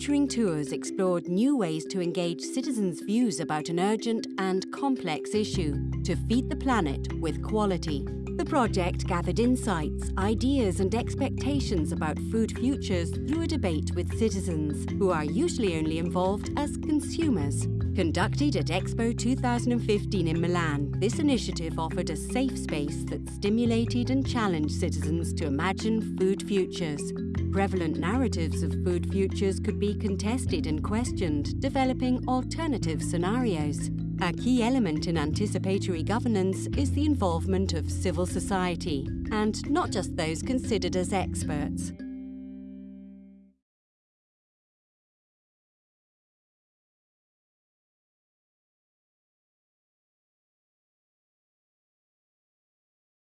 Nurturing Tours explored new ways to engage citizens' views about an urgent and complex issue to feed the planet with quality. The project gathered insights, ideas and expectations about food futures through a debate with citizens, who are usually only involved as consumers. Conducted at Expo 2015 in Milan, this initiative offered a safe space that stimulated and challenged citizens to imagine food futures. Prevalent narratives of food futures could be contested and questioned, developing alternative scenarios. A key element in anticipatory governance is the involvement of civil society, and not just those considered as experts.